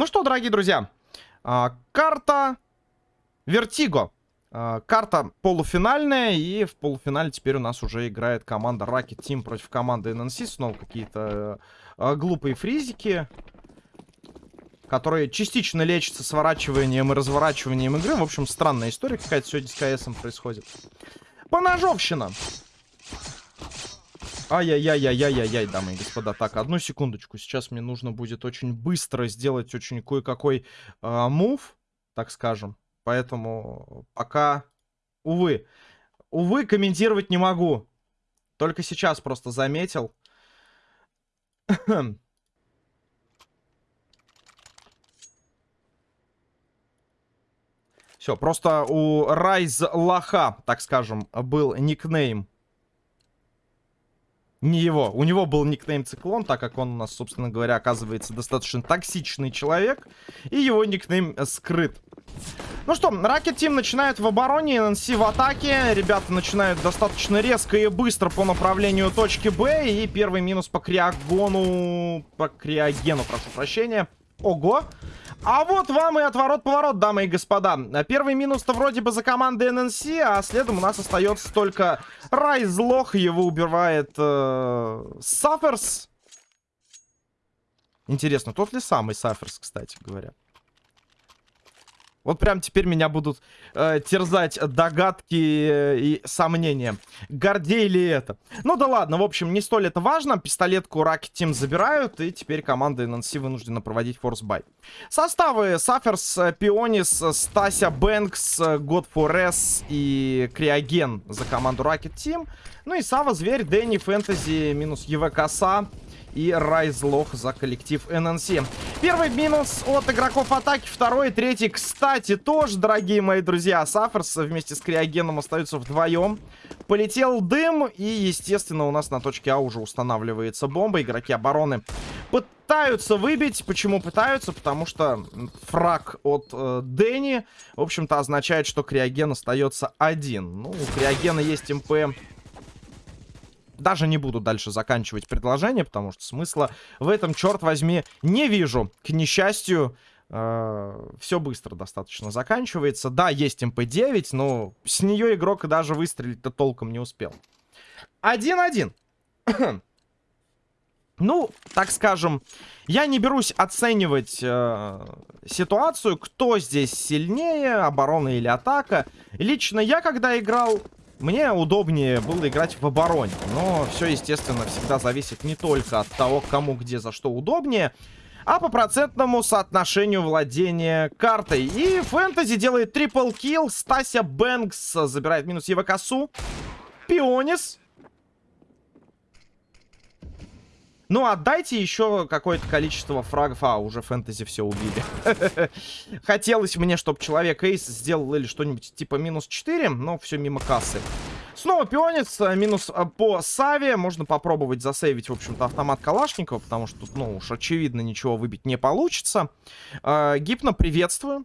Ну что, дорогие друзья, а, карта Вертиго. А, карта полуфинальная, и в полуфинале теперь у нас уже играет команда Rocket Team против команды NNC. Снова какие-то а, глупые фризики, которые частично лечатся сворачиванием и разворачиванием игры. В общем, странная история какая-то сегодня с КСом происходит. Поножовщина. Ай-яй-яй-яй-яй-яй, дамы и господа. Так, одну секундочку. Сейчас мне нужно будет очень быстро сделать очень кое-какой э, мув, так скажем. Поэтому пока, увы, увы, комментировать не могу. Только сейчас просто заметил. Все, просто у Райз Лоха, так скажем, был никнейм не его. У него был никнейм Циклон, так как он у нас, собственно говоря, оказывается достаточно токсичный человек. И его никнейм скрыт. Ну что, Rocket Team начинает в обороне, NNC в атаке. Ребята начинают достаточно резко и быстро по направлению точки Б. И первый минус по Криагону... По Криогену, прошу прощения. Ого! А вот вам и отворот-поворот, дамы и господа. Первый минус-то вроде бы за командой ННС, а следом у нас остается только Райзлох. Его убивает э, Саферс. Интересно, тот ли самый Саферс, кстати говоря? Вот прям теперь меня будут э, терзать догадки и сомнения. Гордей ли это? Ну да ладно, в общем, не столь это важно. Пистолетку Rocket Team забирают, и теперь команда NNC вынуждена проводить force buy. Составы Саферс, Пионис, Стася Бэнкс, S и Криоген за команду Rocket Team. Ну и Сава Зверь, Дэнни, Фэнтези, минус ЕВ Коса и Райзлох за коллектив ННС. Первый минус от игроков атаки, второй третий, кстати, тоже, дорогие мои друзья. Саферс вместе с Криогеном остаются вдвоем. Полетел дым, и, естественно, у нас на точке А уже устанавливается бомба. Игроки обороны пытаются выбить. Почему пытаются? Потому что фраг от э, Дэнни, в общем-то, означает, что Криоген остается один. Ну, у Криогена есть МП даже не буду дальше заканчивать предложение, потому что смысла в этом, черт возьми, не вижу. К несчастью, э, все быстро достаточно заканчивается. Да, есть МП-9, но с нее игрок даже выстрелить-то толком не успел. 1-1. Ну, так скажем, я не берусь оценивать э, ситуацию, кто здесь сильнее, оборона или атака. Лично я, когда играл, мне удобнее было играть в обороне. Но все, естественно, всегда зависит не только от того, кому где за что удобнее, а по процентному соотношению владения картой. И Фэнтези делает трипл килл. Стася Бэнкс забирает минус Евакасу. Пионис Ну, отдайте еще какое-то количество фрагов. А, уже фэнтези все убили. Хотелось мне, чтобы человек Эйс сделал или что-нибудь типа минус 4, но все мимо кассы. Снова пионец, э, минус э, по Саве. Можно попробовать засейвить, в общем-то, автомат Калашникова, потому что тут, ну уж очевидно, ничего выбить не получится. Э, Гипно приветствую.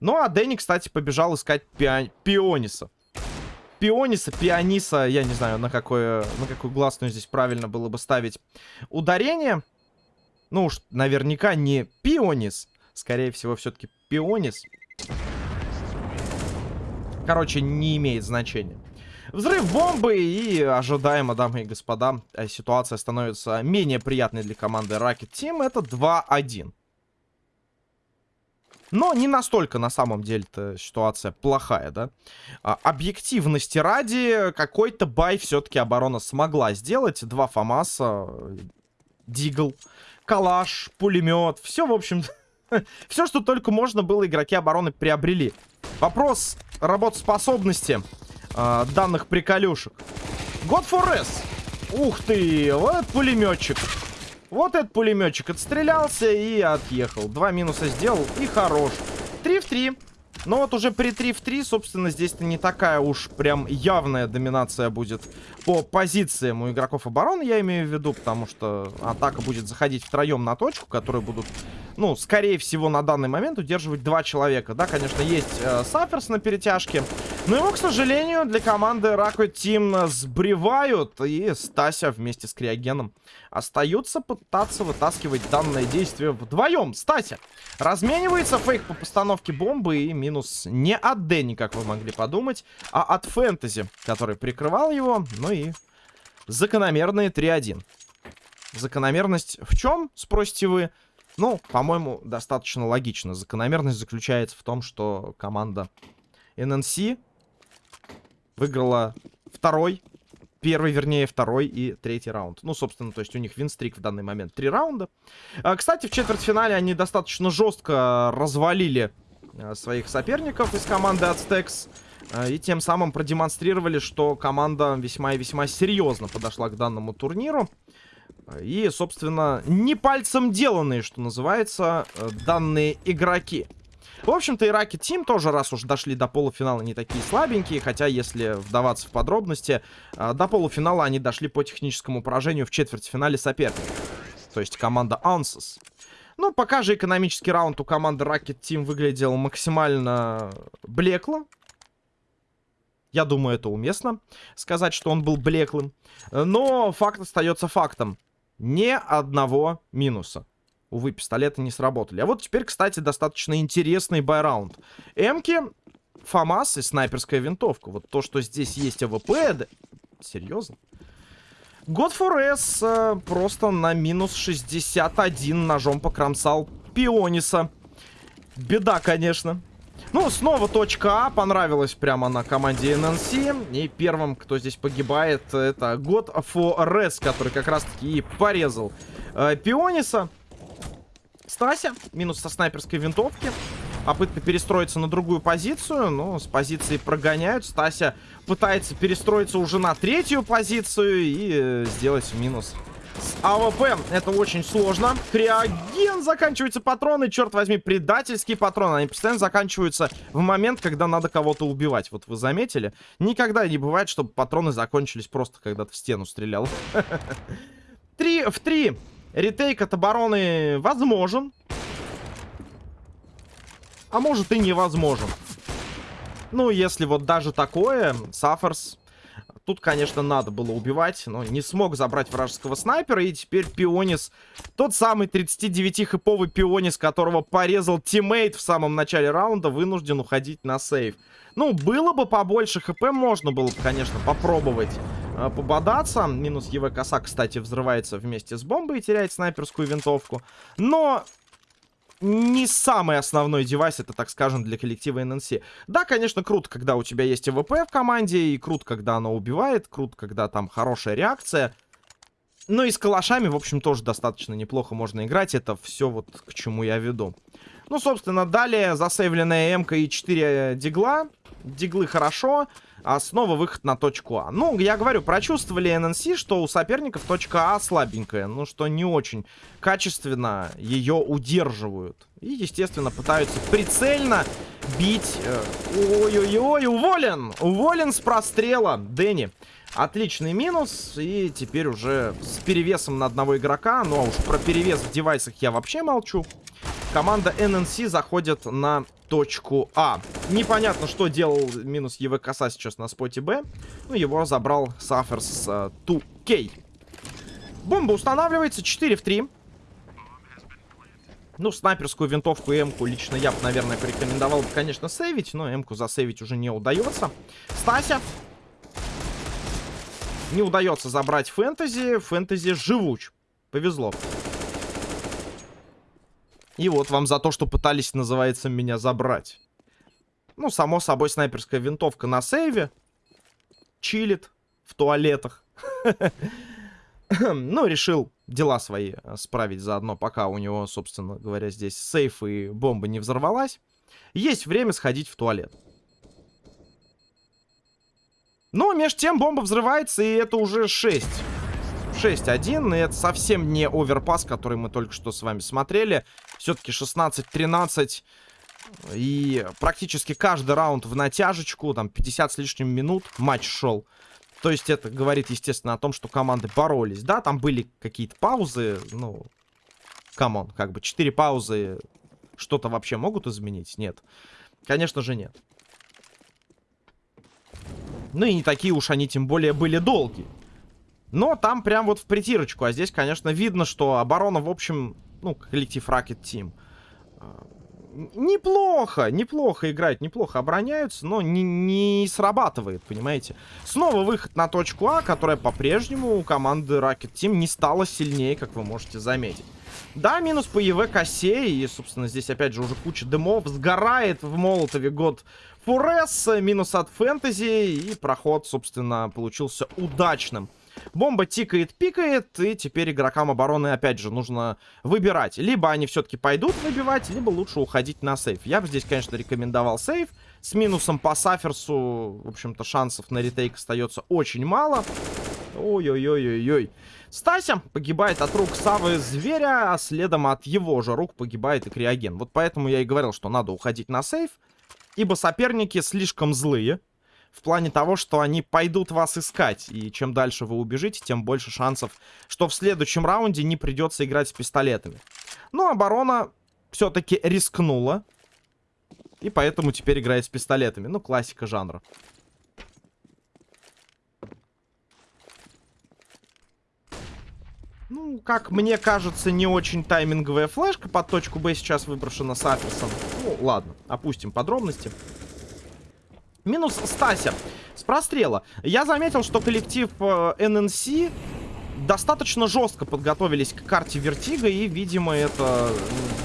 Ну, а Дэнни, кстати, побежал искать пи пиониса, пиониса, я не знаю, на, какое, на какую гласную здесь правильно было бы ставить ударение. Ну уж наверняка не пионис, скорее всего все-таки пионис. Короче, не имеет значения. Взрыв бомбы и ожидаемо, дамы и господа, ситуация становится менее приятной для команды Rocket Team. Это 2-1. Но не настолько на самом деле-то ситуация плохая, да. А, объективности ради, какой-то бай все-таки оборона смогла сделать. Два ФАМАСа, Дигл, Калаш, пулемет. Все, в общем, все, что только можно было, игроки обороны приобрели. Вопрос работоспособности э, данных приколюшек. God for S. Ух ты, вот пулеметчик. Вот этот пулеметчик отстрелялся и отъехал. Два минуса сделал и хорош. Три в три. Но вот уже при 3 в 3, собственно, здесь-то не такая уж прям явная доминация будет по позициям у игроков обороны, я имею в виду, потому что атака будет заходить втроем на точку, которые будут, ну, скорее всего, на данный момент удерживать два человека. Да, конечно, есть э, Саферс на перетяжке. Но его, к сожалению, для команды Rocket Team сбривают. И Стася вместе с Криогеном остаются пытаться вытаскивать данное действие вдвоем. Стася разменивается. Фейк по постановке бомбы. И минус не от Дэнни, как вы могли подумать, а от Фэнтези, который прикрывал его. Ну и закономерные 3-1. Закономерность в чем, спросите вы? Ну, по-моему, достаточно логично. Закономерность заключается в том, что команда NNC выиграла второй, первый, вернее, второй и третий раунд. Ну, собственно, то есть у них винстрик в данный момент три раунда. А, кстати, в четвертьфинале они достаточно жестко развалили а, своих соперников из команды Aztecs. А, и тем самым продемонстрировали, что команда весьма и весьма серьезно подошла к данному турниру. И, собственно, не пальцем деланные, что называется, э, данные игроки. В общем-то, Ираки Тим тоже, раз уж дошли до полуфинала, не такие слабенькие. Хотя, если вдаваться в подробности, э, до полуфинала они дошли по техническому поражению в четвертьфинале соперника. То есть команда Ansys. Ну, пока же экономический раунд у команды Rocket Team выглядел максимально блекло. Я думаю, это уместно сказать, что он был блеклым. Но факт остается фактом ни одного минуса. Увы, пистолеты не сработали. А вот теперь, кстати, достаточно интересный buy round. Эмки, ФАМАС и снайперская винтовка. Вот то, что здесь есть АВП... Да... Серьезно? God 4S э, просто на минус 61 ножом покромсал Пиониса. Беда, конечно. Ну, снова точка А. Понравилась прямо на команде NNC. И первым, кто здесь погибает, это God Forest, который как раз-таки и порезал э, Пиониса. Стася. Минус со снайперской винтовки. Попытка перестроиться на другую позицию. Но с позиции прогоняют. Стася пытается перестроиться уже на третью позицию. И э, сделать минус с АВП это очень сложно. Криоген, заканчиваются патроны. Черт возьми, предательские патроны. Они постоянно заканчиваются в момент, когда надо кого-то убивать. Вот вы заметили? Никогда не бывает, чтобы патроны закончились просто, когда ты в стену стрелял. Три в три. Retake от обороны возможен. А может и невозможен. Ну, если вот даже такое, Саферс Тут, конечно, надо было убивать, но не смог забрать вражеского снайпера. И теперь Пионис, тот самый 39-хэповый Пионис, которого порезал teammate в самом начале раунда, вынужден уходить на save. Ну, было бы побольше хп, можно было бы, конечно, попробовать э, пободаться. Минус ЕВ коса, кстати, взрывается вместе с бомбой и теряет снайперскую винтовку. Но не самый основной девайс, это, так скажем, для коллектива ННС. Да, конечно, круто, когда у тебя есть АВП в команде, и круто, когда оно убивает, круто, когда там хорошая реакция. Ну и с калашами, в общем, тоже достаточно неплохо можно играть. Это все вот к чему я веду. Ну, собственно, далее засейвленная МК и 4 дигла. Диглы хорошо. А снова выход на точку А. Ну, я говорю, прочувствовали ННС, что у соперников точка А слабенькая. Ну, что не очень качественно ее удерживают. И, естественно, пытаются прицельно бить. Э, ой-ой-ой, уволен! Уволен с прострела. Дэнни. Отличный минус. И теперь уже с перевесом на одного игрока. Ну, а уж про перевес в девайсах я вообще молчу. Команда ННС заходит на точку А. Непонятно, что делал минус ЕВ коса сейчас на споте Б. Ну, его забрал Саферс с uh, 2К. Бомба устанавливается 4 в 3. Ну, снайперскую винтовку и М-ку лично я бы, наверное, порекомендовал бы, конечно, сейвить. Но М-ку засейвить уже не удается. Стася. Не удается забрать фэнтези. Фэнтези живуч. Повезло. И вот вам за то, что пытались, называется, меня забрать. Ну, само собой, снайперская винтовка на сейве. Чилит в туалетах. Ну, решил дела свои э, справить заодно, пока у него, собственно говоря, здесь сейф и бомба не взорвалась. Есть время сходить в туалет. Но между тем бомба взрывается, и это уже 6. 6-1, и это совсем не Overpass, который мы только что с вами смотрели. Все-таки 16-13, и практически каждый раунд в натяжечку, там 50 с лишним минут матч шел. То есть это говорит, естественно, о том, что команды боролись. Да, там были какие-то паузы, ну, come on, как бы 4 паузы что-то вообще могут изменить? Нет. Конечно же нет. Ну и не такие уж они тем более были долгие. Но там прям вот в притирочку. А здесь, конечно, видно, что оборона, в общем, ну, коллектив Rocket Team а, неплохо, неплохо играют, неплохо обороняются, но не, не срабатывает, понимаете? Снова выход на точку А, которая по-прежнему у команды Rocket Team не стала сильнее, как вы можете заметить. Да, минус по ЕВ косе, и, собственно, здесь опять же уже куча дымов. Сгорает в Молотове год Фурес, минус от Фэнтези, и проход, собственно, получился удачным. Бомба тикает, пикает, и теперь игрокам обороны, опять же, нужно выбирать. Либо они все-таки пойдут выбивать, либо лучше уходить на сейф. Я бы здесь, конечно, рекомендовал сейф. С минусом по Саферсу, в общем-то, шансов на ретейк остается очень мало. Ой-ой-ой-ой-ой. Стася погибает от рук Савы Зверя, а следом от его же рук погибает и Криоген. Вот поэтому я и говорил, что надо уходить на сейф, ибо соперники слишком злые в плане того, что они пойдут вас искать. И чем дальше вы убежите, тем больше шансов, что в следующем раунде не придется играть с пистолетами. Но оборона все-таки рискнула. И поэтому теперь играет с пистолетами. Ну, классика жанра. Ну, как мне кажется, не очень тайминговая флешка под точку Б сейчас выброшена с Афисом. Ну, ладно, опустим подробности. Минус Стася. С прострела. Я заметил, что коллектив э, ННС достаточно жестко подготовились к карте Вертига. И, видимо, это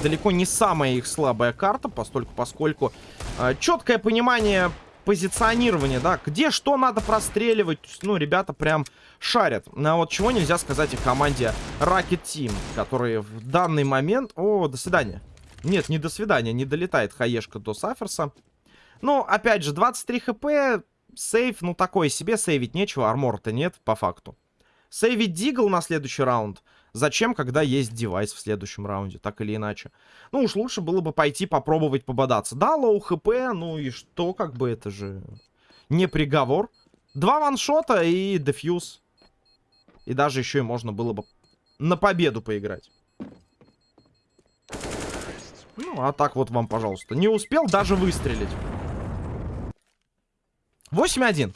далеко не самая их слабая карта, постольку, поскольку э, четкое понимание позиционирования, да, где что надо простреливать. Ну, ребята прям шарят. А вот чего нельзя сказать о команде Rocket Team, которые в данный момент... О, до свидания. Нет, не до свидания, не долетает хаешка до Саферса. Ну, опять же, 23 хп, save, ну, такой себе, сейвить нечего, армора-то нет, по факту. Сейвить Deagle на следующий раунд. Зачем, когда есть девайс в следующем раунде, так или иначе? Ну, уж лучше было бы пойти попробовать пободаться. Да, low хп, ну и что, как бы это же не приговор. Два ваншота и defuse. И даже еще и можно было бы на победу поиграть. Ну, а так вот вам, пожалуйста. Не успел даже выстрелить. 8-1.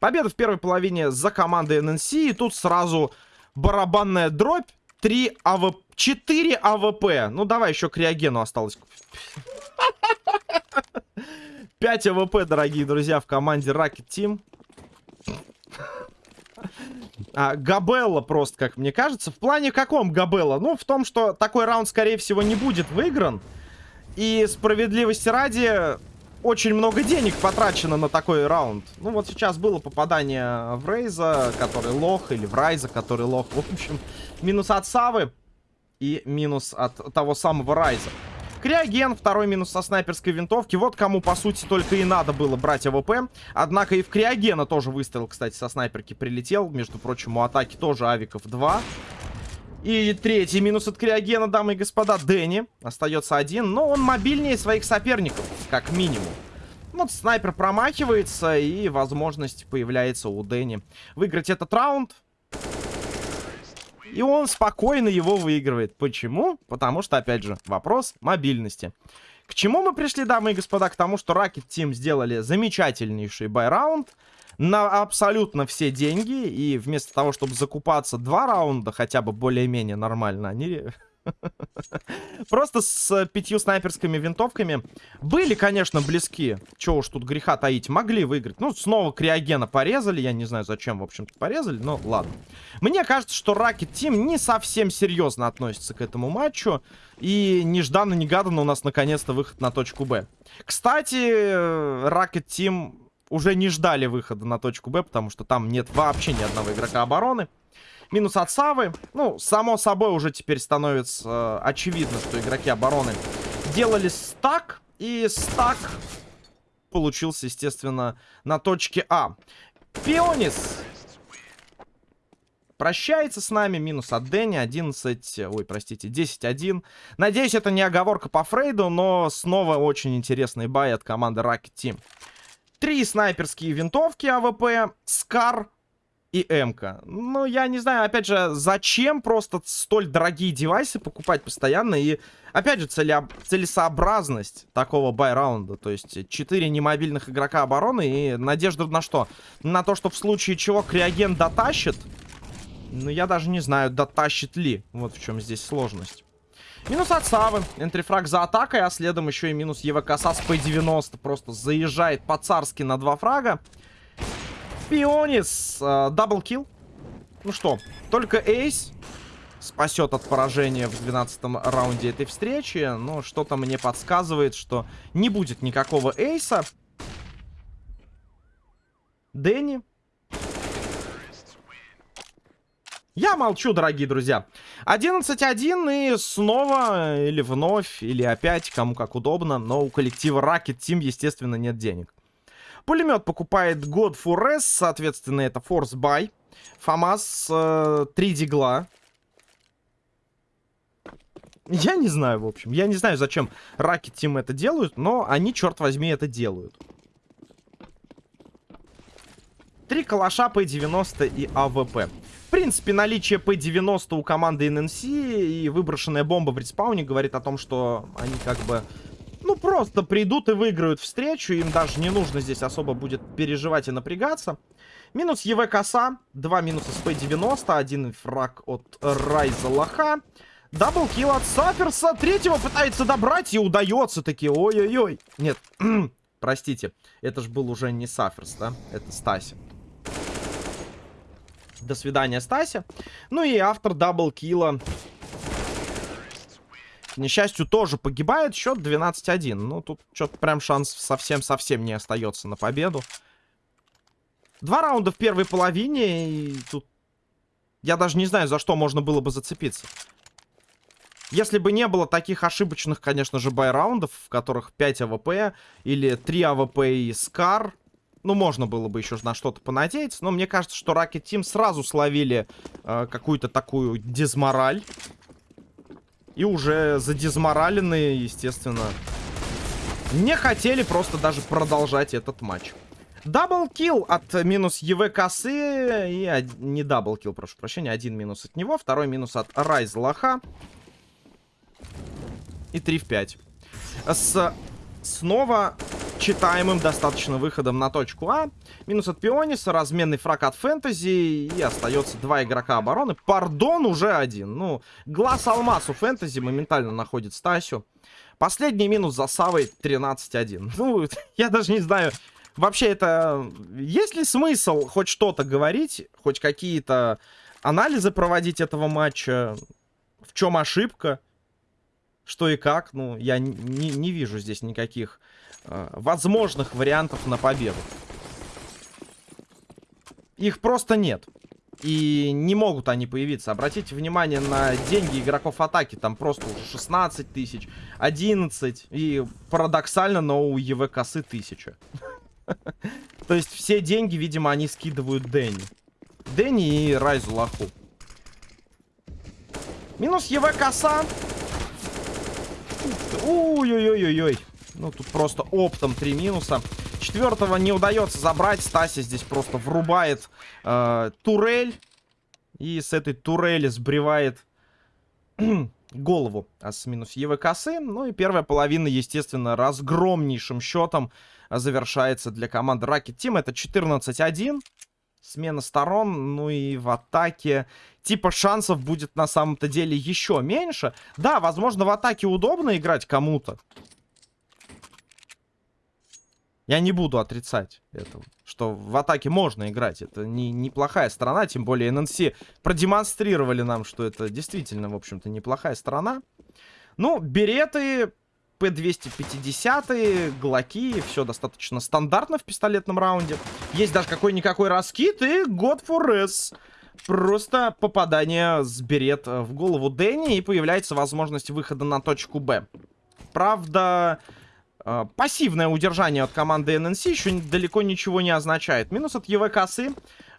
Победа в первой половине за командой ННС. И тут сразу барабанная дробь. 3 АВП. 4 АВП. Ну, давай еще криогену осталось. 5 АВП, дорогие друзья, в команде Rocket Team. А, Габелла просто, как мне кажется. В плане каком Габелла? Ну, в том, что такой раунд, скорее всего, не будет выигран. И справедливости ради, очень много денег потрачено на такой раунд. Ну, вот сейчас было попадание в Рейза, который лох, или в Райза, который лох. В общем, минус от Савы и минус от того самого Райза. Криоген, второй минус со снайперской винтовки. Вот кому, по сути, только и надо было брать АВП. Однако и в Криогена тоже выстрел, кстати, со снайперки прилетел. Между прочим, у атаки тоже авиков 2. И третий минус от Криогена, дамы и господа, Дэнни. Остается один, но он мобильнее своих соперников, как минимум. Вот снайпер промахивается, и возможность появляется у Дэнни выиграть этот раунд. И он спокойно его выигрывает. Почему? Потому что, опять же, вопрос мобильности. К чему мы пришли, дамы и господа? К тому, что Team сделали замечательнейший байраунд на абсолютно все деньги. И вместо того, чтобы закупаться два раунда, хотя бы более-менее нормально, они Просто с пятью снайперскими винтовками были, конечно, близки. Чего уж тут греха таить. Могли выиграть. Ну, снова Криогена порезали. Я не знаю, зачем, в общем-то, порезали. Но ладно. Мне кажется, что Rocket Team не совсем серьезно относится к этому матчу. И нежданно-негаданно у нас наконец-то выход на точку Б. Кстати, Rocket Team уже не ждали выхода на точку Б, потому что там нет вообще ни одного игрока обороны. Минус от Савы. Ну, само собой уже теперь становится э, очевидно, что игроки обороны делали стак. И стак получился, естественно, на точке А. Пионис прощается с нами. Минус от Дэнни. 11... Ой, простите, 10-1. Надеюсь, это не оговорка по Фрейду, но снова очень интересный buy от команды Rocket Team. Три снайперские винтовки АВП. Скар и М-ка. Ну, я не знаю, опять же, зачем просто столь дорогие девайсы покупать постоянно. И, опять же, целя... целесообразность такого buy раунда. То есть, 4 немобильных игрока обороны и надежда на что? На то, что в случае чего криоген дотащит. Ну, я даже не знаю, дотащит ли. Вот в чем здесь сложность. Минус от Савы. Entry frag за атакой, а следом еще и минус ЕВКСа с П-90. Просто заезжает по-царски на два фрага. Пионис. Э, double kill. Ну что, только Ace спасет от поражения в 12 раунде этой встречи. Но что-то мне подсказывает, что не будет никакого Эйса. Дэнни. Я молчу, дорогие друзья. 11-1 и снова, или вновь, или опять, кому как удобно. Но у коллектива Rocket Team, естественно, нет денег. Пулемет покупает God for S, соответственно, это Force Buy. ФАМАС, э, 3 дигла. Я не знаю, в общем. Я не знаю, зачем Rocket Team это делают, но они, черт возьми, это делают. Три калаша P90 и АВП. Принципе, наличие P90 у команды NNC и выброшенная бомба в респауне говорит о том, что они как бы ну, просто придут и выиграют встречу. Им даже не нужно здесь особо будет переживать и напрягаться. Минус ЕВ коса. Два минуса с П-90. Один фраг от Райза Лоха. Даблкил от Саферса. Третьего пытается добрать и удается таки. Ой-ой-ой. Нет, простите. Это же был уже не Саферс, да? Это Стаси. До свидания, Стася. Ну и автор даблкила к несчастью, тоже погибает. Счет 12-1. Ну, тут что-то прям шанс совсем-совсем не остается на победу. Два раунда в первой половине. И тут я даже не знаю, за что можно было бы зацепиться. Если бы не было таких ошибочных, конечно же, buy раундов, в которых 5 АВП или 3 АВП и Скар, ну, можно было бы еще на что-то понадеяться. Но мне кажется, что Rocket Team сразу словили э, какую-то такую дезмораль. И уже задизмораленные, естественно, не хотели просто даже продолжать этот матч. Double kill от минус ЕВ косы и од... не double kill, прошу прощения, один минус от него, второй минус от Райз Лоха. И 3 в 5. С снова читаемым достаточно выходом на точку А. Минус от Пиониса, разменный фраг от Фэнтези. И остается два игрока обороны. Пардон, уже один. Ну, глаз алмаз у Фэнтези моментально находит Стасю. Последний минус за Савой 13-1. Ну, я даже не знаю... Вообще, это... Есть ли смысл хоть что-то говорить? Хоть какие-то анализы проводить этого матча? В чем ошибка? Что и как? Ну, я не, не вижу здесь никаких возможных вариантов на победу. Их просто нет. И не могут они появиться. Обратите внимание на деньги игроков атаки. Там просто уже 16 тысяч, 11. И парадоксально, но у ЕВ косы 1000. То есть все деньги, видимо, они скидывают Дэнни. Дэнни и Райзу Лаху. Минус ЕВ коса. Ой-ой-ой-ой-ой. Ну, тут просто оптом три минуса. Четвертого не удается забрать. Стася здесь просто врубает э, турель. И с этой турели сбривает голову а с минус ЕВ косы. Ну и первая половина, естественно, разгромнейшим счетом завершается для команды Rocket Team. Это 14-1. Смена сторон, ну и в атаке типа шансов будет на самом-то деле еще меньше. Да, возможно, в атаке удобно играть кому-то. Я не буду отрицать этого, что в атаке можно играть. Это не, неплохая сторона, тем более ННС продемонстрировали нам, что это действительно, в общем-то, неплохая сторона. Ну, береты, П-250, глоки, все достаточно стандартно в пистолетном раунде. Есть даже какой-никакой раскид и God for. Просто попадание с берет в голову Дэнни и появляется возможность выхода на точку Б. Правда, пассивное удержание от команды ННС еще далеко ничего не означает. Минус от ЕВ косы,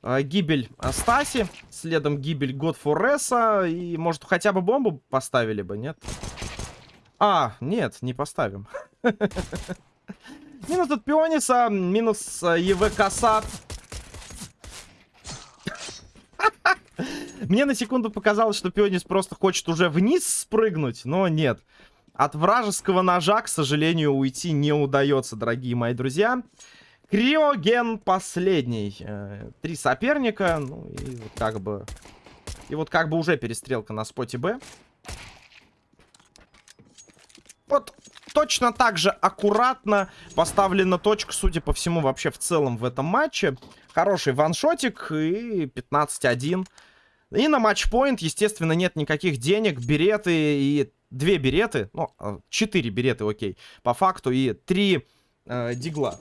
э, гибель Стаси, следом гибель S, и может хотя бы бомбу поставили бы, нет? А, нет, не поставим. Минус от Пиониса, минус э, ЕВ коса. Мне на секунду показалось, что Пионис просто хочет уже вниз спрыгнуть, но нет. От вражеского ножа, к сожалению, уйти не удается, дорогие мои друзья. Криоген последний. Э, три соперника, ну и вот как бы... И вот как бы уже перестрелка на споте Б. Вот точно так же аккуратно поставлена точка, судя по всему, вообще в целом в этом матче. Хороший ваншотик и 15-1. И на матчпоинт, естественно, нет никаких денег, береты и... Две береты, ну, а, четыре береты, окей, по факту, и три э, дигла.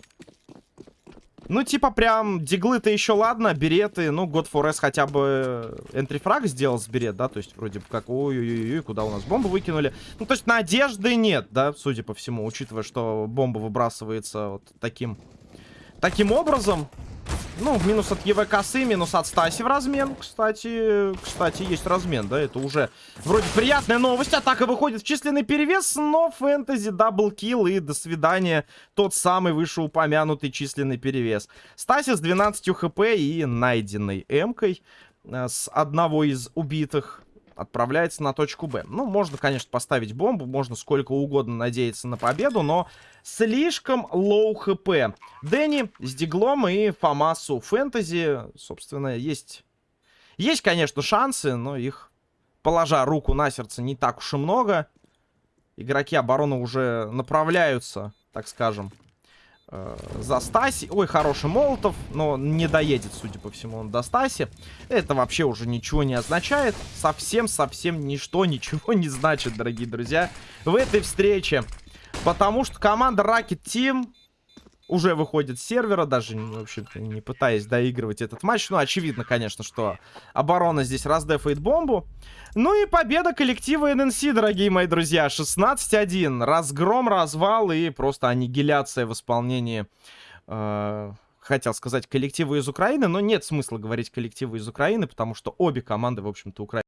Ну, типа, прям, диглы-то еще ладно, береты, ну, God for S хотя бы entry frag сделал с берет, да, то есть, вроде бы как, ой-ой-ой, куда у нас бомбу выкинули. Ну, то есть, надежды нет, да, судя по всему, учитывая, что бомба выбрасывается вот таким, таким образом. Ну, минус от ЕВ косы, минус от Стаси в размен. Кстати, кстати, есть размен, да, это уже вроде приятная новость. Атака выходит в численный перевес, но фэнтези double kill и до свидания. Тот самый вышеупомянутый численный перевес. Стаси с 12 HP и найденной эмкой э, с одного из убитых отправляется на точку Б. Ну, можно, конечно, поставить бомбу, можно сколько угодно надеяться на победу, но слишком low HP. Дэнни с Диглом и Фамас у Фэнтези, собственно, есть... Есть, конечно, шансы, но их, положа руку на сердце, не так уж и много. Игроки обороны уже направляются, так скажем, э, за Стаси. Ой, хороший Молотов, но не доедет, судя по всему, он до Стаси. Это вообще уже ничего не означает. Совсем-совсем ничто, ничего не значит, дорогие друзья. В этой встрече Потому что команда Rocket Team уже выходит с сервера, даже, в общем-то, не пытаясь доигрывать этот матч. Ну, очевидно, конечно, что оборона здесь раздефает бомбу. Ну и победа коллектива ННС, дорогие мои друзья. 16-1. Разгром, развал и просто аннигиляция в исполнении... Э хотел сказать коллективы из Украины, но нет смысла говорить коллективы из Украины, потому что обе команды, в общем-то, Украины.